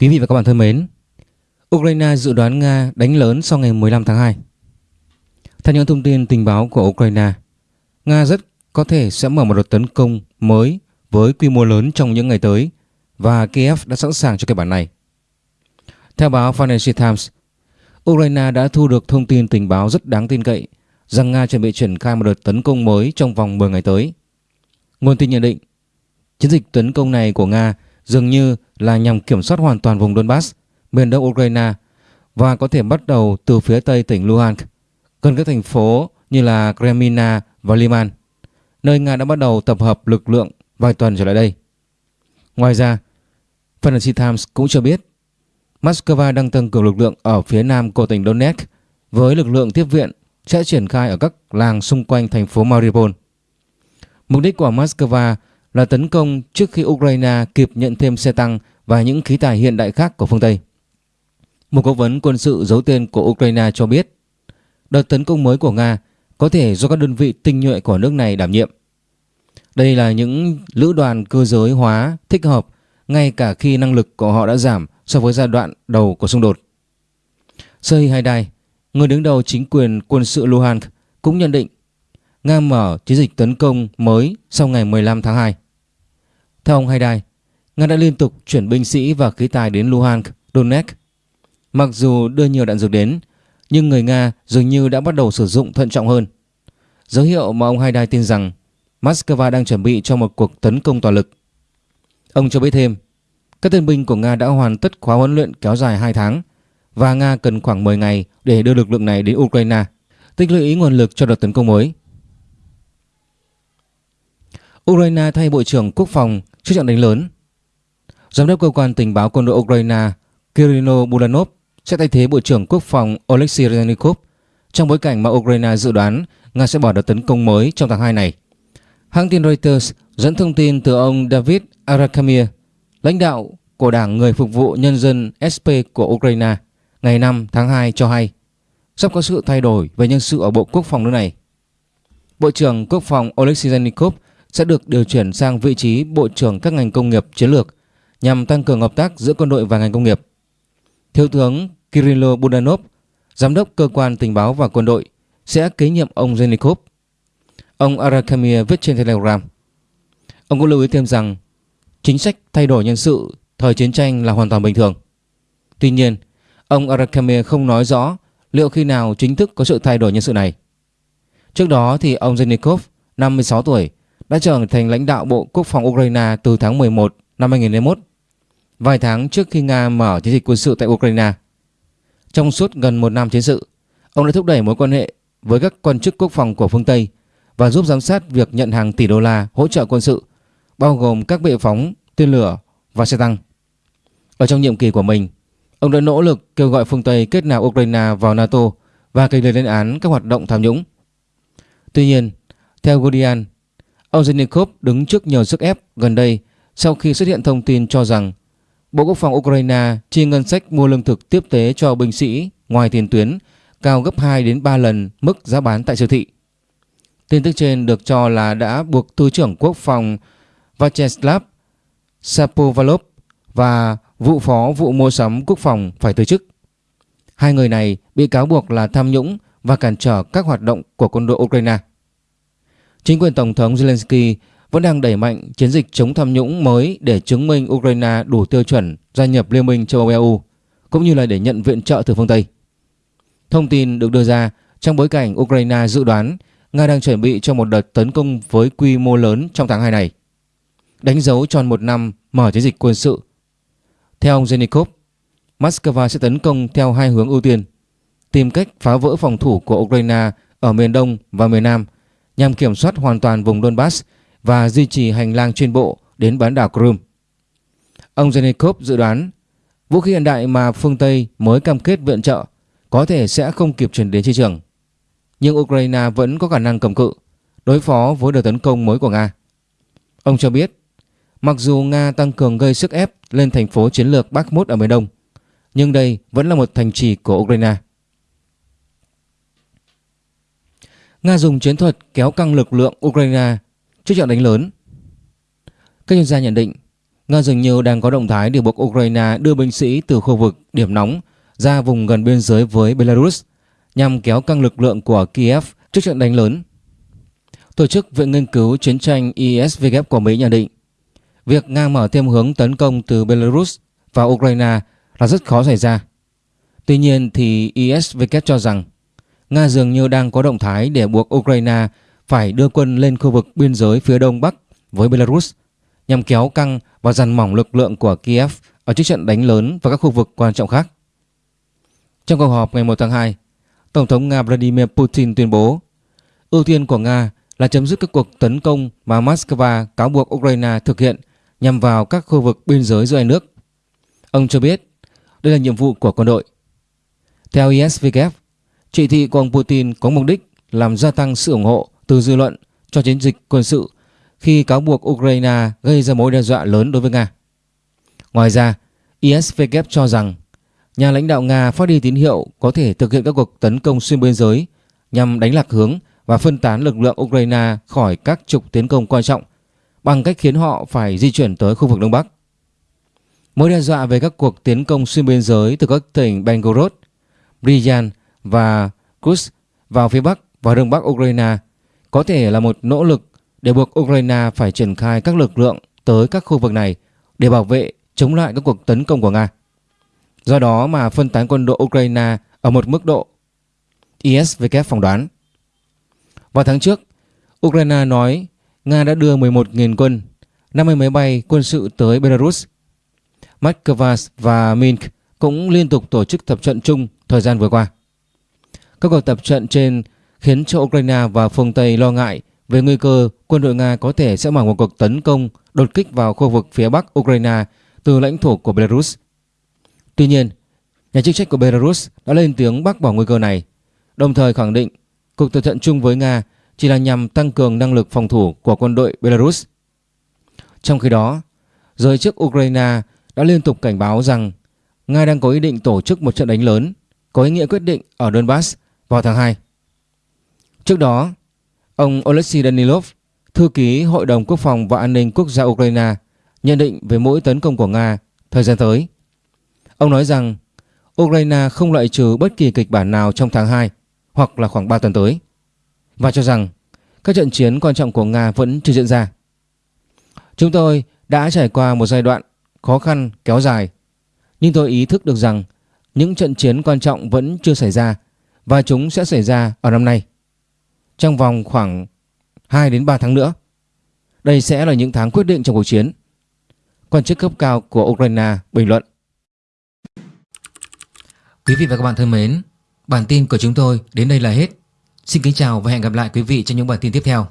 Quý vị và các bạn thân mến, Ukraine dự đoán Nga đánh lớn sau ngày 15 tháng 2. Theo những thông tin tình báo của Ukraine, Nga rất có thể sẽ mở một đợt tấn công mới với quy mô lớn trong những ngày tới và Kiev đã sẵn sàng cho kịch bản này. Theo báo Financial Times, Ukraine đã thu được thông tin tình báo rất đáng tin cậy rằng Nga chuẩn bị triển khai một đợt tấn công mới trong vòng 10 ngày tới. Nguồn tin nhận định, chiến dịch tấn công này của Nga dường như là nhằm kiểm soát hoàn toàn vùng Donbass, miền đông Ukraine và có thể bắt đầu từ phía tây tỉnh Luhansk, gần các thành phố như là Kremina và Liman, nơi Nga đã bắt đầu tập hợp lực lượng vài tuần trở lại đây. Ngoài ra, Financial Times cũng cho biết Moscow đang tăng cường lực lượng ở phía nam của tỉnh Donetsk với lực lượng tiếp viện sẽ triển khai ở các làng xung quanh thành phố Mariupol. Mục đích của Moscow là tấn công trước khi Ukraine kịp nhận thêm xe tăng và những khí tài hiện đại khác của phương Tây. Một cố vấn quân sự giấu tên của Ukraine cho biết đợt tấn công mới của Nga có thể do các đơn vị tinh nhuệ của nước này đảm nhiệm. Đây là những lữ đoàn cơ giới hóa thích hợp ngay cả khi năng lực của họ đã giảm so với giai đoạn đầu của xung đột. Serhiy Haidai, người đứng đầu chính quyền quân sự Luhansk cũng nhận định Nga mở chiến dịch tấn công mới sau ngày 15 tháng 2. Theo ông Haidai, Nga đã liên tục chuyển binh sĩ và khí tài đến Luhansk, Donetsk. Mặc dù đưa nhiều đạn dược đến, nhưng người Nga dường như đã bắt đầu sử dụng thận trọng hơn. Dấu hiệu mà ông Haidai tin rằng Moscow đang chuẩn bị cho một cuộc tấn công toàn lực. Ông cho biết thêm, các tân binh của Nga đã hoàn tất khóa huấn luyện kéo dài 2 tháng và Nga cần khoảng 10 ngày để đưa lực lượng này đến Ukraine, tích lũy nguồn lực cho đợt tấn công mới. Ukraine thay Bộ trưởng Quốc phòng trước trận đánh lớn. Giám đốc cơ quan tình báo quân đội Ukraine Kirino bulanov sẽ thay thế Bộ trưởng Quốc phòng Oleksiy Reznikov trong bối cảnh mà Ukraine dự đoán Nga sẽ bỏ đợt tấn công mới trong tháng 2 này. Hãng tin Reuters dẫn thông tin từ ông David Arakamir, lãnh đạo của Đảng Người Phục vụ Nhân dân SP của Ukraine, ngày 5 tháng 2 cho hay sắp có sự thay đổi về nhân sự ở Bộ Quốc phòng nước này. Bộ trưởng Quốc phòng Oleksiy Reznikov sẽ được điều chuyển sang vị trí Bộ trưởng các ngành công nghiệp chiến lược nhằm tăng cường hợp tác giữa quân đội và ngành công nghiệp. Thiếu tướng Kirilo Budanov, giám đốc cơ quan tình báo và quân đội, sẽ kế nhiệm ông Zenikov. Ông Arakamir viết trên Telegram. Ông cũng lưu ý thêm rằng chính sách thay đổi nhân sự thời chiến tranh là hoàn toàn bình thường. Tuy nhiên, ông Arakamir không nói rõ liệu khi nào chính thức có sự thay đổi nhân sự này. Trước đó thì ông Zenikov, 56 tuổi, đã trở thành lãnh đạo Bộ Quốc phòng Ukraine từ tháng 11 năm 2021, vài tháng trước khi Nga mở chiến dịch quân sự tại Ukraine. Trong suốt gần một năm chiến sự, ông đã thúc đẩy mối quan hệ với các quan chức quốc phòng của phương Tây và giúp giám sát việc nhận hàng tỷ đô la hỗ trợ quân sự, bao gồm các bệ phóng, tên lửa và xe tăng. Ở trong nhiệm kỳ của mình, ông đã nỗ lực kêu gọi phương Tây kết nạp Ukraine vào NATO và kịch liệt lên án các hoạt động tham nhũng. Tuy nhiên, theo Guardian, Ông đứng trước nhiều sức ép gần đây sau khi xuất hiện thông tin cho rằng Bộ Quốc phòng Ukraine chi ngân sách mua lương thực tiếp tế cho binh sĩ ngoài tiền tuyến cao gấp 2 đến 3 lần mức giá bán tại siêu thị. Tin tức trên được cho là đã buộc Thứ trưởng Quốc phòng Vyacheslav Sapovalov và vụ phó vụ mua sắm quốc phòng phải từ chức. Hai người này bị cáo buộc là tham nhũng và cản trở các hoạt động của quân đội Ukraine. Chính quyền Tổng thống Zelensky vẫn đang đẩy mạnh chiến dịch chống tham nhũng mới để chứng minh Ukraine đủ tiêu chuẩn gia nhập Liên minh châu Âu EU, cũng như là để nhận viện trợ từ phương Tây. Thông tin được đưa ra trong bối cảnh Ukraine dự đoán Nga đang chuẩn bị cho một đợt tấn công với quy mô lớn trong tháng 2 này, đánh dấu tròn một năm mở chiến dịch quân sự. Theo ông Zenikov, Moscow sẽ tấn công theo hai hướng ưu tiên, tìm cách phá vỡ phòng thủ của Ukraine ở miền Đông và miền Nam – nhằm kiểm soát hoàn toàn vùng Donbass và duy trì hành lang trên bộ đến bán đảo Crimea. Ông Zenikov dự đoán vũ khí hiện đại mà phương Tây mới cam kết viện trợ có thể sẽ không kịp chuyển đến chiến trường. Nhưng Ukraine vẫn có khả năng cầm cự đối phó với đợt tấn công mới của Nga. Ông cho biết, mặc dù Nga tăng cường gây sức ép lên thành phố chiến lược Bakhmut ở miền Đông, nhưng đây vẫn là một thành trì của Ukraine. Nga dùng chiến thuật kéo căng lực lượng Ukraine trước trận đánh lớn. Các chuyên gia nhận định, Nga dường như đang có động thái để buộc Ukraine đưa binh sĩ từ khu vực điểm nóng ra vùng gần biên giới với Belarus nhằm kéo căng lực lượng của Kiev trước trận đánh lớn. Tổ chức Viện Nghiên cứu Chiến tranh ISVG của Mỹ nhận định, việc Nga mở thêm hướng tấn công từ Belarus vào Ukraine là rất khó xảy ra. Tuy nhiên thì ISVK cho rằng Nga dường như đang có động thái để buộc Ukraine phải đưa quân lên khu vực biên giới phía đông bắc với Belarus nhằm kéo căng và dằn mỏng lực lượng của Kiev ở trước trận đánh lớn và các khu vực quan trọng khác. Trong cuộc họp ngày 1 tháng 2, Tổng thống Nga Vladimir Putin tuyên bố ưu tiên của Nga là chấm dứt các cuộc tấn công mà Moscow cáo buộc Ukraine thực hiện nhằm vào các khu vực biên giới giữa hai nước. Ông cho biết đây là nhiệm vụ của quân đội. Theo ISVK, chỉ thị của ông Putin có mục đích làm gia tăng sự ủng hộ từ dư luận cho chiến dịch quân sự khi cáo buộc Ukraine gây ra mối đe dọa lớn đối với Nga. Ngoài ra, ISVK cho rằng nhà lãnh đạo Nga phát đi tín hiệu có thể thực hiện các cuộc tấn công xuyên biên giới nhằm đánh lạc hướng và phân tán lực lượng Ukraine khỏi các trục tiến công quan trọng bằng cách khiến họ phải di chuyển tới khu vực Đông Bắc. Mối đe dọa về các cuộc tiến công xuyên biên giới từ các tỉnh Belgorod, Bryansk và Kursk vào phía Bắc và Đông Bắc Ukraine có thể là một nỗ lực để buộc Ukraine phải triển khai các lực lượng tới các khu vực này để bảo vệ chống lại các cuộc tấn công của Nga. Do đó mà phân tán quân đội Ukraine ở một mức độ ISVK phỏng đoán. Vào tháng trước, Ukraine nói Nga đã đưa 11.000 quân, 50 máy bay quân sự tới Belarus. Moscow và Minsk cũng liên tục tổ chức tập trận chung thời gian vừa qua. Các cuộc tập trận trên khiến cho Ukraine và phương Tây lo ngại về nguy cơ quân đội Nga có thể sẽ mở một cuộc tấn công đột kích vào khu vực phía bắc Ukraine từ lãnh thổ của Belarus. Tuy nhiên, nhà chức trách của Belarus đã lên tiếng bác bỏ nguy cơ này, đồng thời khẳng định cuộc tập trận chung với Nga chỉ là nhằm tăng cường năng lực phòng thủ của quân đội Belarus. Trong khi đó, giới chức Ukraine đã liên tục cảnh báo rằng Nga đang có ý định tổ chức một trận đánh lớn có ý nghĩa quyết định ở Donbass vào tháng 2. Trước đó, ông Oleksiy Danilov, thư ký Hội đồng Quốc phòng và An ninh Quốc gia Ukraine, nhận định về mỗi tấn công của Nga thời gian tới. Ông nói rằng Ukraine không loại trừ bất kỳ kịch bản nào trong tháng 2 hoặc là khoảng 3 tuần tới và cho rằng các trận chiến quan trọng của Nga vẫn chưa diễn ra. Chúng tôi đã trải qua một giai đoạn khó khăn kéo dài nhưng tôi ý thức được rằng những trận chiến quan trọng vẫn chưa xảy ra và chúng sẽ xảy ra ở năm nay. Trong vòng khoảng 2 đến 3 tháng nữa. Đây sẽ là những tháng quyết định trong cuộc chiến. Quan chức cấp cao của Ukraine bình luận. Quý vị và các bạn thân mến, bản tin của chúng tôi đến đây là hết. Xin kính chào và hẹn gặp lại quý vị trong những bản tin tiếp theo.